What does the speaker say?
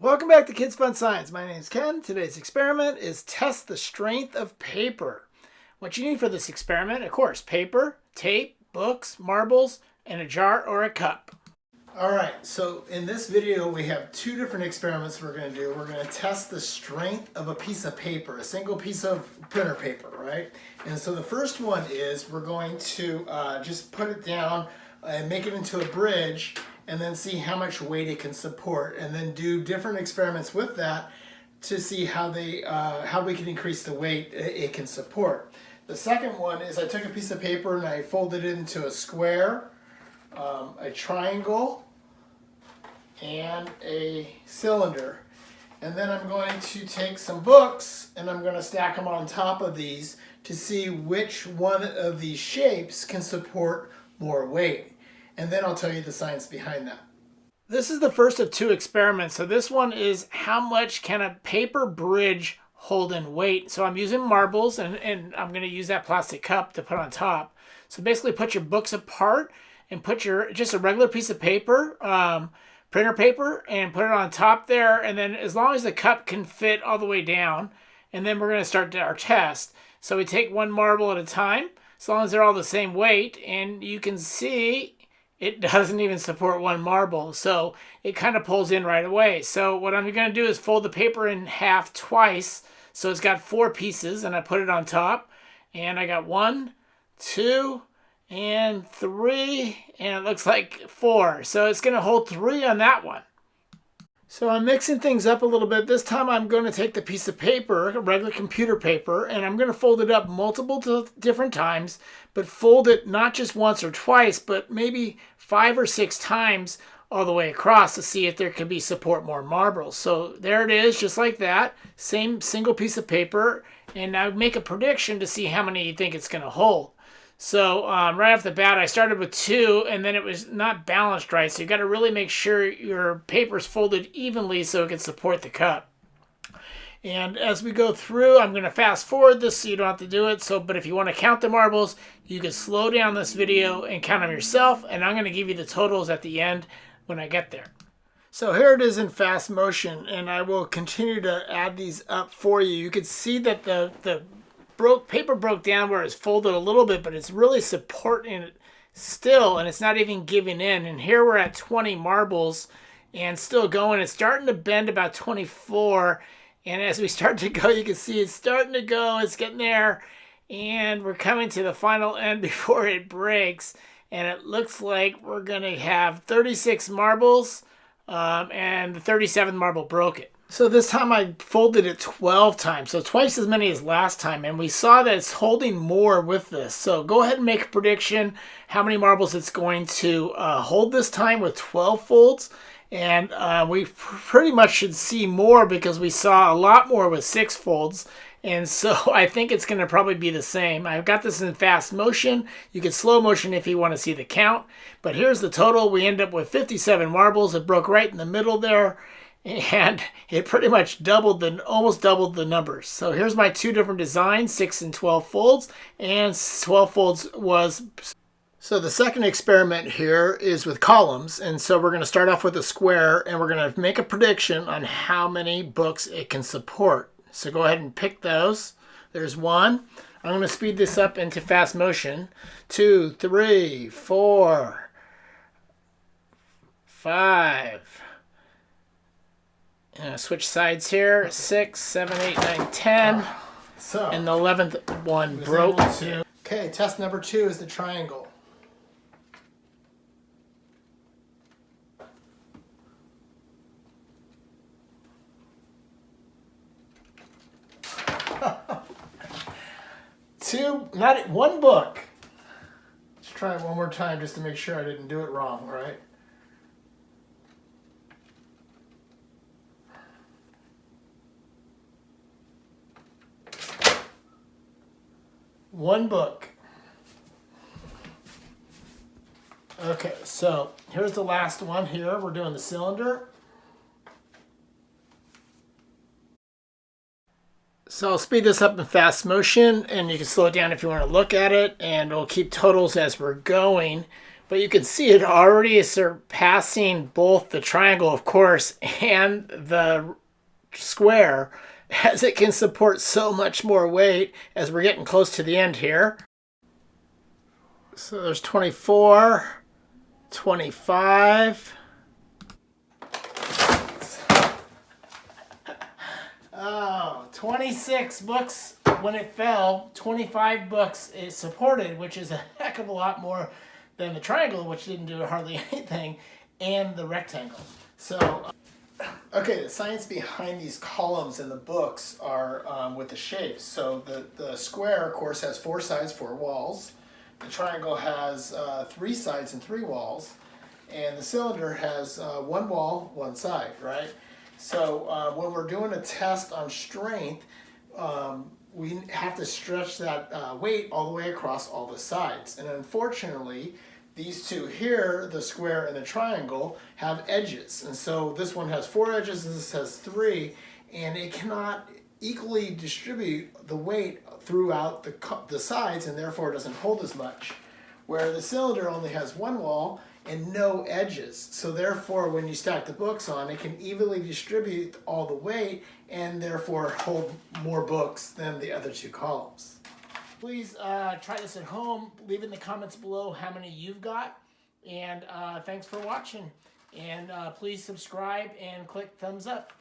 Welcome back to Kids Fun Science. My name is Ken. Today's experiment is test the strength of paper. What you need for this experiment, of course, paper, tape, books, marbles, and a jar or a cup. All right, so in this video we have two different experiments we're going to do. We're going to test the strength of a piece of paper, a single piece of printer paper, right? And so the first one is we're going to uh, just put it down and make it into a bridge and then see how much weight it can support and then do different experiments with that to see how they uh, how we can increase the weight it can support. The second one is I took a piece of paper and I folded it into a square, um, a triangle, and a cylinder. And then I'm going to take some books and I'm going to stack them on top of these to see which one of these shapes can support more weight and then I'll tell you the science behind that. This is the first of two experiments. So this one is how much can a paper bridge hold in weight? So I'm using marbles and, and I'm going to use that plastic cup to put on top. So basically put your books apart and put your just a regular piece of paper, um, printer paper, and put it on top there. And then as long as the cup can fit all the way down, and then we're going to start our test. So we take one marble at a time, as long as they're all the same weight. And you can see it doesn't even support one marble. So it kind of pulls in right away. So what I'm going to do is fold the paper in half twice. So it's got four pieces and I put it on top. And I got one, two, and three. And it looks like four. So it's going to hold three on that one. So I'm mixing things up a little bit. This time I'm going to take the piece of paper, regular computer paper, and I'm going to fold it up multiple different times, but fold it not just once or twice, but maybe five or six times all the way across to see if there can be support more marbles. So there it is, just like that. Same single piece of paper. And I make a prediction to see how many you think it's going to hold. So um, right off the bat, I started with two, and then it was not balanced right. So you got to really make sure your paper's folded evenly so it can support the cup. And as we go through, I'm going to fast forward this so you don't have to do it. So, but if you want to count the marbles, you can slow down this video and count them yourself. And I'm going to give you the totals at the end when I get there. So here it is in fast motion, and I will continue to add these up for you. You can see that the, the broke paper broke down where it's folded a little bit, but it's really supporting it still, and it's not even giving in. And here we're at 20 marbles and still going. It's starting to bend about 24. And as we start to go, you can see it's starting to go. It's getting there. And we're coming to the final end before it breaks. And it looks like we're going to have 36 marbles. Um, and the 37th marble broke it. So this time I folded it 12 times, so twice as many as last time, and we saw that it's holding more with this. So go ahead and make a prediction how many marbles it's going to uh, hold this time with 12 folds. And uh, we pretty much should see more because we saw a lot more with six folds. And so I think it's going to probably be the same. I've got this in fast motion. You can slow motion if you want to see the count. But here's the total. We end up with 57 marbles. It broke right in the middle there and it pretty much doubled the almost doubled the numbers. So here's my two different designs, 6 and 12 folds, and 12 folds was so the second experiment here is with columns, and so we're going to start off with a square, and we're going to make a prediction on how many books it can support. So go ahead and pick those. There's one. I'm going to speed this up into fast motion. Two, three, four, five, uh, switch sides here. Six, seven, eight, nine, ten. So, and the eleventh one broke. Okay, test number two is the triangle. two, not one book. Let's try it one more time just to make sure I didn't do it wrong, right? One book. Okay, so here's the last one here. We're doing the cylinder. So I'll speed this up in fast motion and you can slow it down if you want to look at it and we'll keep totals as we're going. But you can see it already is surpassing both the triangle, of course, and the square as it can support so much more weight as we're getting close to the end here. So there's 24, 25. Oh, 26 books when it fell, 25 books it supported, which is a heck of a lot more than the triangle, which didn't do hardly anything, and the rectangle. So, okay, the science behind these columns in the books are um, with the shapes. So the, the square, of course, has four sides, four walls. The triangle has uh, three sides and three walls. And the cylinder has uh, one wall, one side, right? So uh, when we're doing a test on strength, um, we have to stretch that uh, weight all the way across all the sides. And unfortunately, these two here, the square and the triangle, have edges. And so this one has four edges and this has three, and it cannot equally distribute the weight throughout the, the sides and therefore doesn't hold as much. Where the cylinder only has one wall and no edges. So therefore, when you stack the books on, it can evenly distribute all the weight and therefore hold more books than the other two columns. Please uh, try this at home. Leave in the comments below how many you've got. And uh, thanks for watching. And uh, please subscribe and click thumbs up.